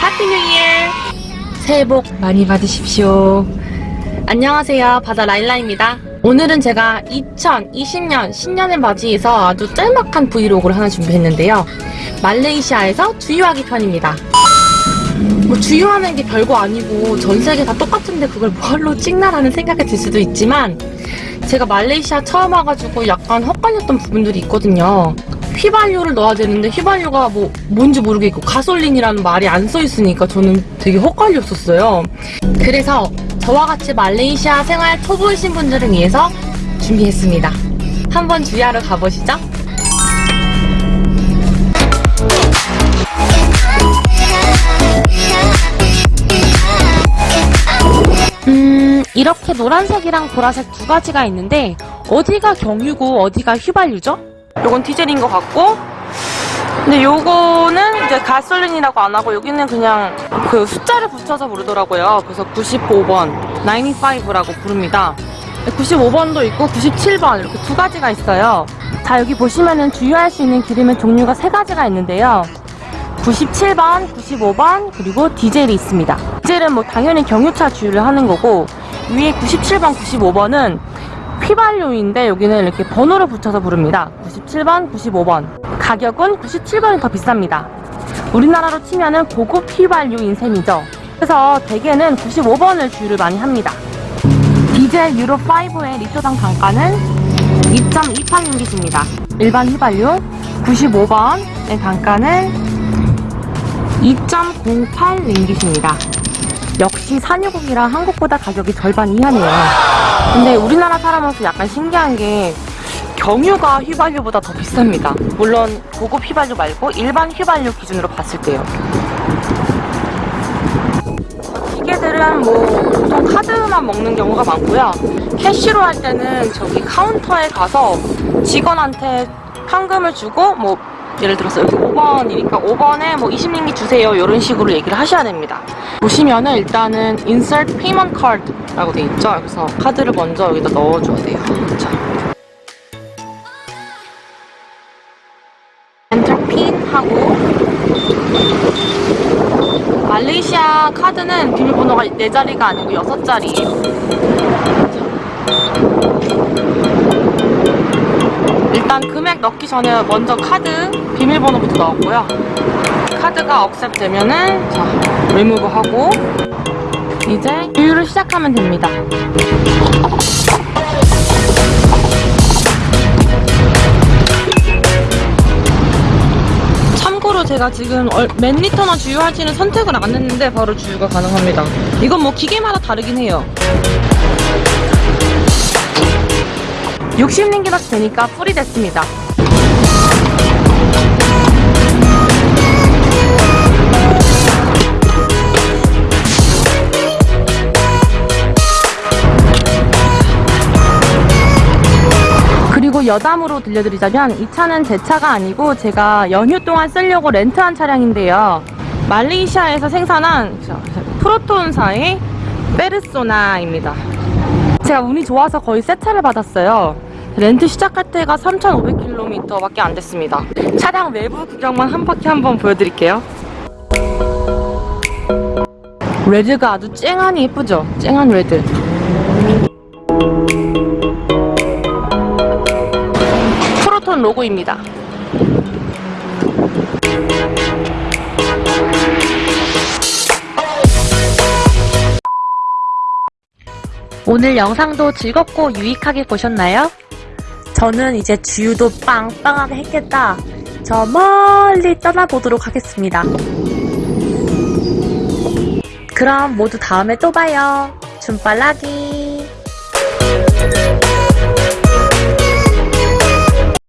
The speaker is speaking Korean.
Happy New Year! 새해 복 많이 받으십시오. 안녕하세요. 바다 라일라입니다. 오늘은 제가 2020년 신년을 맞이해서 아주 짤막한 브이로그를 하나 준비했는데요. 말레이시아에서 주유하기 편입니다. 뭐 주유하는 게 별거 아니고 전 세계 다 똑같은데 그걸 뭐하러 찍나라는 생각이 들 수도 있지만 제가 말레이시아 처음 와가지고 약간 헛갈렸던 부분들이 있거든요. 휘발유를 넣어야 되는데 휘발유가 뭐 뭔지 모르겠고 가솔린이라는 말이 안 써 있으니까 저는 되게 헛갈렸었어요. 그래서 저와 같이 말레이시아 생활 초보이신 분들을 위해서 준비했습니다. 한번 주유하러 가보시죠. 음, 이렇게 노란색이랑 보라색 두 가지가 있는데 어디가 경유고 어디가 휘발유죠? 요건 디젤인 것 같고 근데 요거는 이제 가솔린이라고 안 하고 여기는 그냥 그 숫자를 붙여서 부르더라고요. 그래서 95번, 95라고 부릅니다. 95번도 있고 97번 이렇게 두 가지가 있어요. 자 여기 보시면은 주유할 수 있는 기름의 종류가 세 가지가 있는데요. 97번, 95번, 그리고 디젤이 있습니다. 디젤은 뭐 당연히 경유차 주유를 하는 거고 위에 97번, 95번은 휘발유인데 여기는 이렇게 번호를 붙여서 부릅니다. 97번, 95번. 가격은 97번이 더 비쌉니다. 우리나라로 치면은 고급 휘발유인 셈이죠. 그래서 대개는 95번을 주유를 많이 합니다. 디젤 유로5의 리터당 단가는 2.28링깃입니다. 일반 휘발유 95번의 단가는 2.08링깃입니다. 역시 산유국이라 한국보다 가격이 절반 이하네요. 근데 우리나라 사람으로서 약간 신기한 게 경유가 휘발유보다 더 비쌉니다. 물론 고급 휘발유 말고 일반 휘발유 기준으로 봤을 때요. 기계들은 뭐 보통 카드만 먹는 경우가 많고요. 캐시로 할 때는 저기 카운터에 가서 직원한테 현금을 주고 뭐 예를 들어서 여기 5번이니까 5번에 뭐 20링기 주세요. 이런 식으로 얘기를 하셔야 됩니다. 보시면은 일단은 insert payment card 라고 돼 있죠? 그래서 카드를 먼저 여기다 넣어줘야 돼요. 자. enter pin 하고 말레이시아 카드는 비밀번호가 4자리가 아니고 6자리예요 일단 금액 넣기 전에 먼저 카드 비밀번호부터 넣었고요. 카드가 accept 되면은 자 리무브 하고 이제 주유를 시작하면 됩니다. 참고로 제가 지금 얼- 몇 리터나 주유할지는 선택을 안 했는데 바로 주유가 가능합니다. 이건 뭐 기계마다 다르긴 해요. 60링기밖에 되니까 풀이 됐습니다. 그리고 여담으로 들려드리자면 이 차는 제 차가 아니고 제가 연휴 동안 쓰려고 렌트한 차량인데요. 말레이시아에서 생산한 자, 프로톤사의 페르소나입니다. 제가 운이 좋아서 거의 새 차를 받았어요. 렌트 시작할 때가 3,500km밖에 안 됐습니다. 차량 외부 구경만 한 바퀴 한번 보여드릴게요. red가 아주 쨍하니 예쁘죠? 쨍한 red. 프로톤 로고입니다. 오늘 영상도 즐겁고 유익하게 보셨나요? 저는 이제 주유도 빵빵하게 했겠다. 저 멀리 떠나보도록 하겠습니다. 그럼 모두 다음에 또 봐요. 줌빨라기